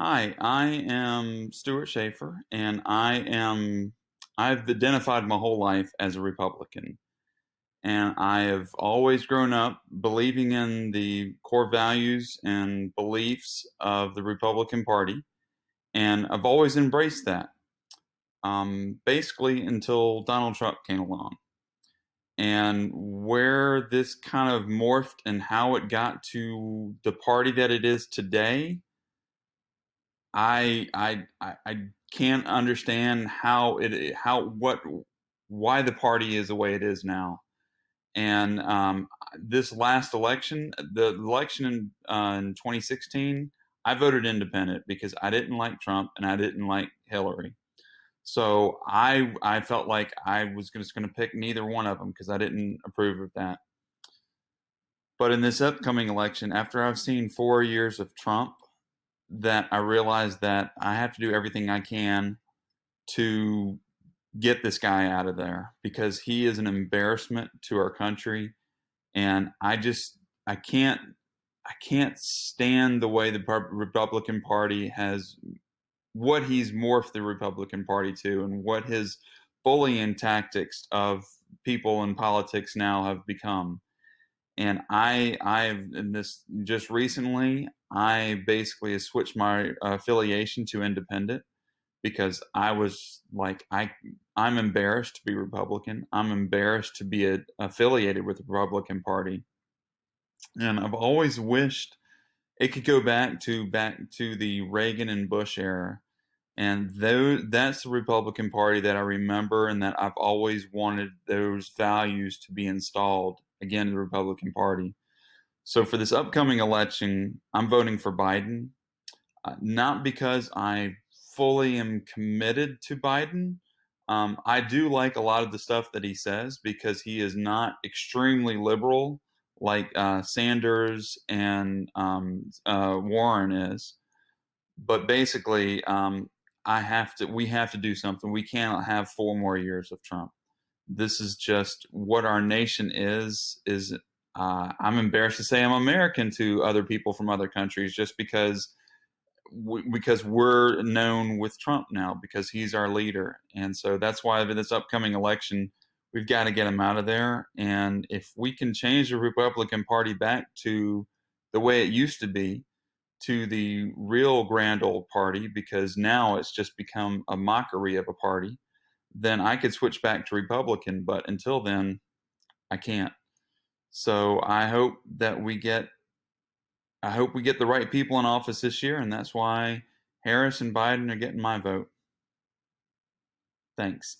Hi, I am Stuart Schaefer, and I am I've identified my whole life as a Republican. And I have always grown up believing in the core values and beliefs of the Republican Party, and I've always embraced that. Um, basically until Donald Trump came along. And where this kind of morphed and how it got to the party that it is today I I I can't understand how it how what why the party is the way it is now. And um, this last election, the election in, uh, in 2016, I voted independent because I didn't like Trump and I didn't like Hillary. So I I felt like I was just going to pick neither one of them because I didn't approve of that. But in this upcoming election, after I've seen four years of Trump that I realized that I have to do everything I can to get this guy out of there because he is an embarrassment to our country. And I just I can't I can't stand the way the Republican Party has what he's morphed the Republican Party to and what his bullying tactics of people in politics now have become and I I've in this just recently I basically switched my affiliation to independent because I was like I I'm embarrassed to be Republican. I'm embarrassed to be a, affiliated with the Republican Party, and I've always wished it could go back to back to the Reagan and Bush era. And that's the Republican Party that I remember and that I've always wanted those values to be installed again in the Republican Party. So for this upcoming election, I'm voting for Biden, uh, not because I fully am committed to Biden. Um, I do like a lot of the stuff that he says because he is not extremely liberal like uh, Sanders and um, uh, Warren is. But basically, um, I have to. We have to do something. We cannot have four more years of Trump this is just what our nation is is uh, i'm embarrassed to say i'm american to other people from other countries just because because we're known with trump now because he's our leader. And so that's why this upcoming election we've got to get him out of there. And if we can change the republican party back to the way it used to be to the real grand old party because now it's just become a mockery of a party then I could switch back to Republican. But until then, I can't. So I hope that we get I hope we get the right people in office this year, and that's why Harris and Biden are getting my vote. Thanks.